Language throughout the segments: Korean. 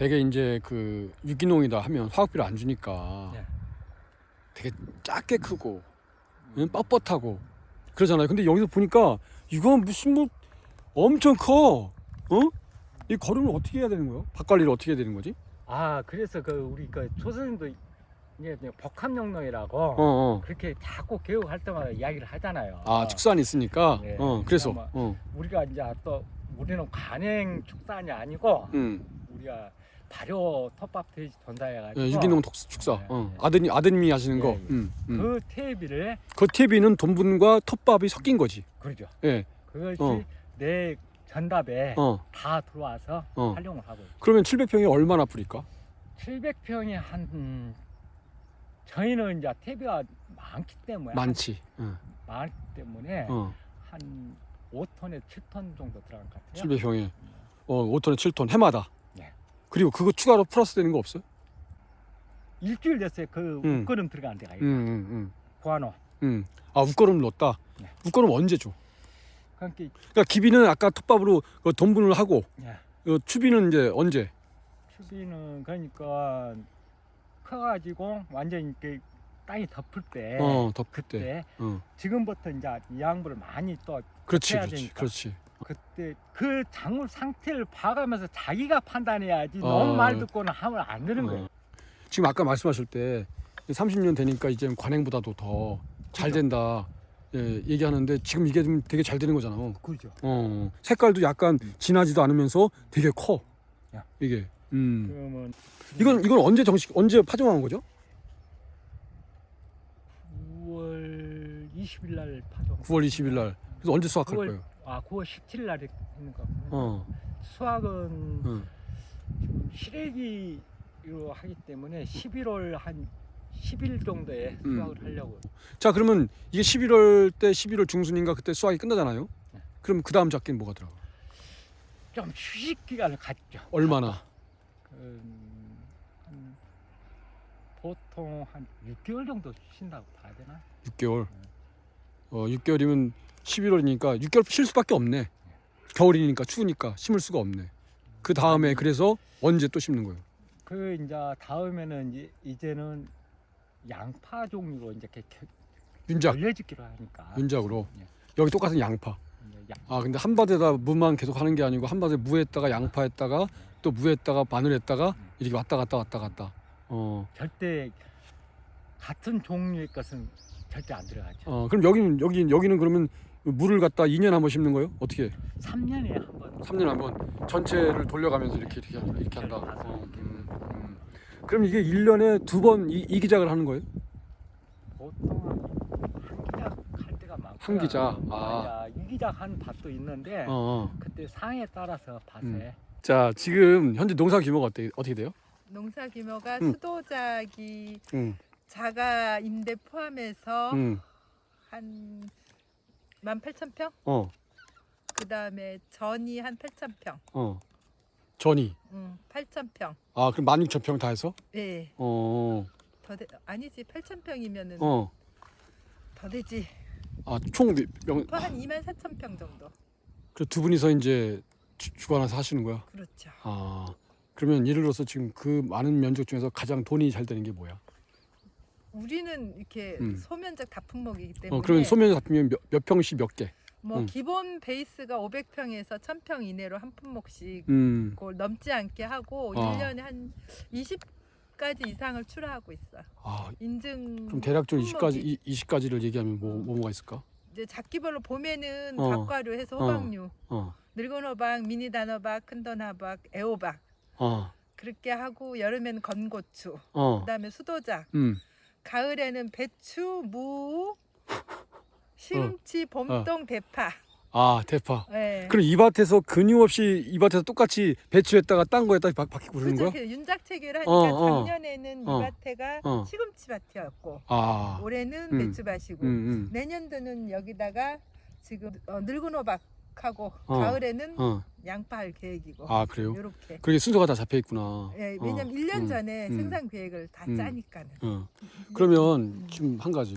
되게 이제 그 유기농이다 하면 화학비를 안 주니까 네. 되게 작게 크고 응? 뻣뻣하고 그러잖아요. 근데 여기서 보니까 이건 무슨 뭐 엄청 커. 어? 이 거름을 어떻게 해야 되는 거예요? 밭 관리를 어떻게 해야 되는 거지? 아 그래서 그 우리 그 조선님도 이제 복합영농이라고 어, 어. 그렇게 자꾸 교육할 때마다 이야기를 하잖아요. 아, 축산이 있으니까. 네. 어, 그래서. 그러니까 어. 우리가 이제 또 우리는 관행 축산이 아니고 음. 우리가 발효 톱밥 돼지 전사해가지고 예, 유기농 독- 축사. 네, 어. 네. 아드님 아드님이 하시는 예, 거. 예. 음. 음. 그 테이비를 그 TV는 돈분과 톱밥이 섞인 거지. 그러죠. 예. 그것이 어. 내 전답에 어. 다 들어와서 어. 활용을 하고 있어요. 그러면 700평이 얼마나 뿌릴까? 700평이 한 음, 저희는 이제 테이비가 많기 때문에 많지. 어. 많기 때문에 어. 한 5톤에 7톤 정도 들어간 것 같아요. 700평에 어, 5톤에 7톤 해마다. 네. 그리고 그거 추가로 플러스 되는 거 없어요? 일주일 됐어요. 그 음. 웃거름 들어간 데가 음, 음, 음. 구한호. 음. 아, 웃거름 넣었다. 네. 웃거름 언제 줘? 그러니까 그러니까 기비는 아까 톱밥으로 그 돈분을 하고 예. 어, 추비는 이제 언제? 추비는 그러니까 커가지고 완전 이렇게 땅이 덮을 때 어, 덮을 때. 그때 어. 지금부터 이제 이 양분을 많이 또 그렇지, 해야 그렇지, 되니까. 그렇지. 그때 그 작물 상태를 봐가면서 자기가 판단해야지 어. 너무 말 듣고는 하면 안 되는 거예요. 어. 지금 아까 말씀하실 때 30년 되니까 이제 관행보다도 더 잘. 된다. 예, 얘기하는데 지금 이게 좀 되게 잘 되는 거잖아. 그죠. 어, 색깔도 약간 진하지도 않으면서 되게 커. 야. 이게. 음. 그러면 이건 이건 언제 정식 언제 파종한 거죠? 9월 20일 날 파종. 9월 20일 날. 그래서 언제 수확할 9월 거예요? 아 9월 17일 날 했는 거. 어. 수확은 응. 지금 시래기로 하기 때문에 11월 한 10일 정도에 음. 수확을 하려고. 자, 그러면 이게 11월 때 11월 중순인가 그때 수확이 끝나잖아요. 네. 그럼 그 다음 작기는 뭐가 들어가? 좀 휴식 기간을 갖죠. 얼마나? 음, 한 보통 한 6개월 정도 쉰다고 봐야 되나? 6개월. 어, 6개월이면 11월이니까 6개월 쉴 수밖에 없네. 겨울이니까 추우니까 심을 수가 없네. 그 다음에 그래서 언제 또 심는 거예요? 그 이제 다음에는 이제 이제는 양파 종류로 이제 이렇게 윤작, 열려짓기로 하니까. 윤작으로. 예. 여기 똑같은 양파. 양- 아 근데 한 밭에다 무만 계속 하는 게 아니고 한 밭에 무했다가 양파했다가 또 무했다가 마늘했다가 이렇게 왔다 갔다 왔다 갔다. 어, 절대 같은 종류의 것은 절대 안 들어가죠. 어 그럼 여기는 여기 여기는 그러면 물을 갖다 2년 한 번 심는 거예요? 어떻게? 3년에 한 번. 3년 한 번 전체를 돌려가면서 이렇게 이렇게 한다. 이렇게 한다. 어, 음, 음. 그럼 이게 1년에 두 번 이 기작을 하는 거예요? 보통 한, 한 기작 할 때가 많고. 한 기작. 아. 이기작 한 밭도 있는데 어, 어. 그때 상에 따라서 밭에 음. 자 지금 현재 농사 규모가 어떻게 어떻게 돼요? 농사 규모가 음. 수도작이 응, 자가 임대 포함해서 응, 한 18,000평? 어, 그다음에 전이 한 8,000평. 어. 전이. 응, 8,000평. 아 그럼 16,000평 다 해서? 예. 어, 더 되, 아니지. 8,000평이면은 어. 더 되지. 아 총 명. 또한 24,000평 정도. 그 두 분이서 이제 주- 주관해서 하시는 거야. 그렇죠. 아 그러면 예를 들어서 지금 그 많은 면적 중에서 가장 돈이 잘 되는 게 뭐야? 우리는 이렇게 음. 소면적 다품목이기 때문에 어 그러면 소면 같으면 몇, 몇 평씩 몇 개? 뭐 음. 기본 베이스가 500평에서 1,000평 이내로 한 품목씩 음. 그걸 넘지 않게 하고 아. 1년에 한 20가지 이상을 출하하고 있어. 아 인증 그럼 대략적으로 품목이 20가지 20가지를 얘기하면 뭐, 뭐 뭐가 있을까? 이제 작기별로 봄에는 어. 닭과류 해서 호박류, 어, 늙은 호박, 미니 단호박, 큰 단호박, 애호박 어, 그렇게 하고 여름에는 건고추, 어, 그다음에 수도작, 음, 가을에는 배추, 무, 시금치, 봄동, 대파. 아 대파. 예. 그럼 이 밭에서 근육없이 이 밭에서 똑같이 배추했다가 딴 거에다 바, 바뀌고 그러는 그죠. 거야? 그 윤작 체계를 하니까 어, 어. 작년에는 어. 이 밭에가 어. 시금치 밭이었고 아, 올해는 음. 배추 밭이고 음, 음, 내년도는 여기다가 지금 어, 늙은 호박 하고 어. 가을에는 어, 양파 할 계획이고 아 그래요? 요렇게 그게 순서가 다 잡혀 있구나. 예, 어, 왜냐면 일 1년 음, 전에 음. 생산 계획을 다 음. 짜니까는 어. 그러면 지금 한 가지.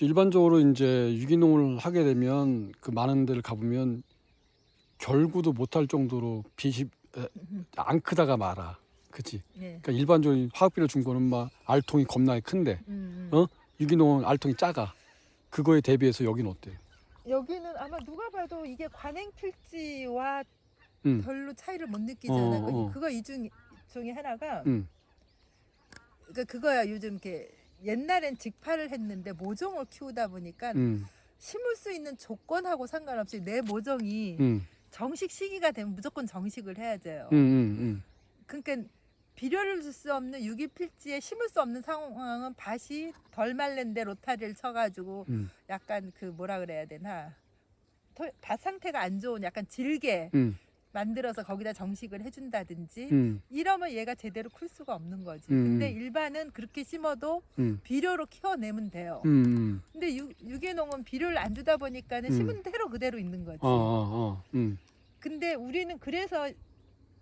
일반적으로 이제 유기농을 하게 되면 그 많은 데를 가보면 결구도 못할 정도로 에, 안 크다가 말아. 그치. 예. 그러니까 일반적인 화학비료 준 거는 막 알통이 겁나게 큰데 음, 음. 어? 유기농은 알통이 작아. 그거에 대비해서 여기는 어때? 여기는 아마 누가 봐도 이게 관행 필지와 음. 별로 차이를 못 느끼잖아. 어, 그- 어. 그거 이중 중에 하나가 음. 그러니까 그거야 요즘 이렇게 옛날엔 직파를 했는데 모종을 키우다 보니까 음. 심을 수 있는 조건하고 상관없이 내 모종이 음. 정식 시기가 되면 무조건 정식을 해야 돼요. 음. 음. 그러니까 비료를 줄 수 없는 유기 필지에 심을 수 없는 상황은 밭이 덜 말른데 로타리를 쳐가지고 음. 약간 그 뭐라 그래야 되나 토- 밭 상태가 안 좋은 약간 질게 음. 만들어서 거기다 정식을 해준다든지 음. 이러면 얘가 제대로 클 수가 없는 거지. 음. 근데 일반은 그렇게 심어도 음. 비료로 키워내면 돼요. 음. 근데 유, 유기농은 비료를 안 주다 보니까는 음. 심은 대로 그대로 있는 거지. 어, 어, 어. 음. 근데 우리는 그래서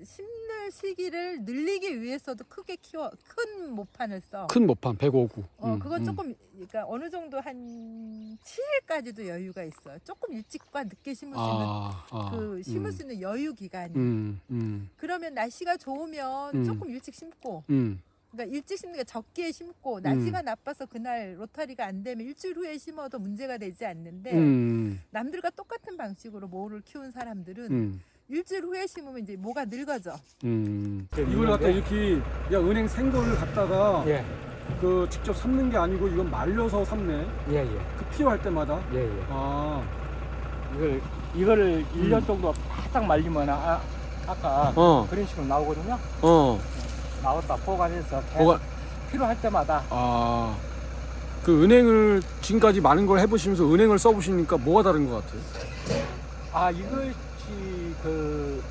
심는 시기를 늘리기 위해서도 크게 키워 큰 모판을 써. 큰 모판 105구. 어 음, 그건 음. 조금 그러니까 어느 정도 한 7일까지도 여유가 있어요. 조금 일찍과 늦게 심을 수 있는 아, 아. 그 심을 음. 수 있는 여유 기간이. 음. 음. 그러면 날씨가 좋으면 음. 조금 일찍 심고 음. 그러니까 일찍 심는 게 적게 심고 날씨가 나빠서 그날 로타리가 안 되면 일주일 후에 심어도 문제가 되지 않는데 음. 남들과 똑같은 방식으로 모를 키운 사람들은 음. 일주일 후에 심으면 이제 뭐가 늙어져. 음. 그 이걸 갖다? 이렇게 야 은행 생거를 갖다가 예, 그 직접 삶는 게 아니고 이건 말려서 삶네. 예, 예, 그 필요할 때마다. 예, 예. 아. 이걸 이거를 음. 1년 정도 바짝 말리면 아, 아까 어. 그런 식으로 나오거든요. 어. 나왔다 보관해서 계속 뭐가 필요할 때마다 아. 그 은행을 지금까지 많은 걸 해보시면서 은행을 써보시니까 뭐가 다른 것 같아요? 아 이것이 그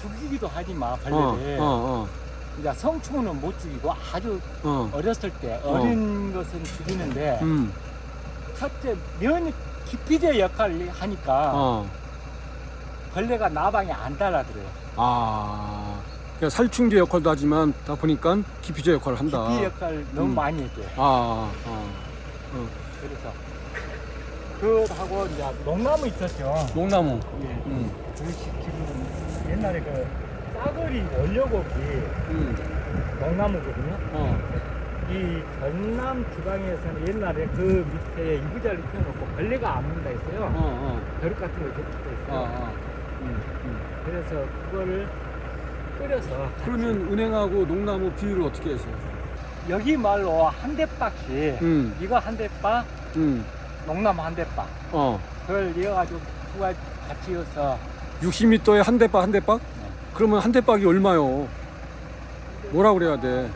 죽이기도 하지만 어, 벌레를 어, 이제 성충은 못 죽이고 아주 어, 어. 어렸을 때 어린 것은 죽이는데 음, 첫째 면 기피제 역할을 하니까 어, 벌레가 나방에 안 달아들어요. 아, 그러니까 살충제 역할도 하지만 다 보니까 기피제 역할을 한다. 기피 역할 너무 음. 많이 해줘요. 아, 아, 그래서 그하고 이제 농나무 있었죠. 농나무. 예. 음, 그 시- 지금 옛날에 그 싸그리 원료곡이 음, 농나무거든요. 어, 이 전남 지방에서는 옛날에 그 밑에 이부자를 펴놓고 벌레가 안 문다 어, 했어요. 어, 벼룩 같은 걸 줬다 아, 했어요. 아. 음, 음. 그래서 그거를 끓여서 그러면 은행하고 농나무 비율을 어떻게 해서? 여기 말로 한 대박씩 음, 이거 한 대박, 음, 농나무 한 대박 어, 그걸 이어가지고 두 가지 같이 이어서 60m에 한 대박 한 대박? 네. 그러면 한 대박이 얼마요? 뭐라 그래야 돼?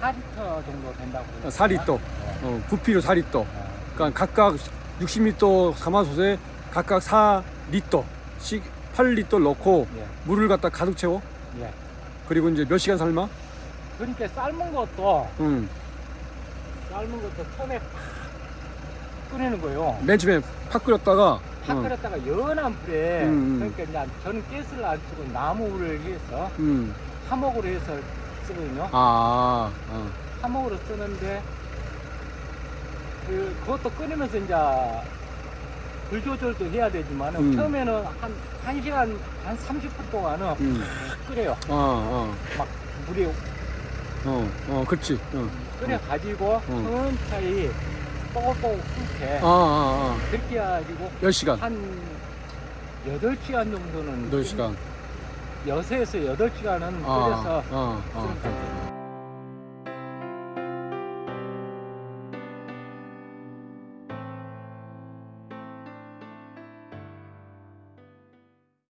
한 4리터 정도 된다고. 아, 4리터. 네. 어, 부피로 4리터. 네. 그러니까 각각 60m 가마솥에 각각 4리터씩 8리터 넣고 예, 물을 갖다 가득 채워. 예. 그리고 이제 몇 시간 삶아? 그러니까 삶은 것도 응. 삶은 것도 팍 끓이는 거예요. 맨 처음에 팍 끓였다가 팍 어, 끓였다가 연한 불에 음, 음. 그러니까 이제 저는 가스를 안 쓰고 나무를 해서 음. 화목으로 해서 쓰거든요. 아, 어. 화목으로 쓰는데 그 그것도 끓이면서 이제 불 조절도 해야 되지만 음. 처음에는 한 1시간 한 30분 동안은 음. 팍 끓여요. 어, 어, 막 물이 어, 어, 그렇지. 어. 끓여 가지고 음. 천천히 뽀글뽀글 끓게 아, 아, 그렇게 해가지고 아. 10시간. 한 8시간 정도는 8시간. 6에서 8시간은 아, 끓여서 아, 아. 되죠.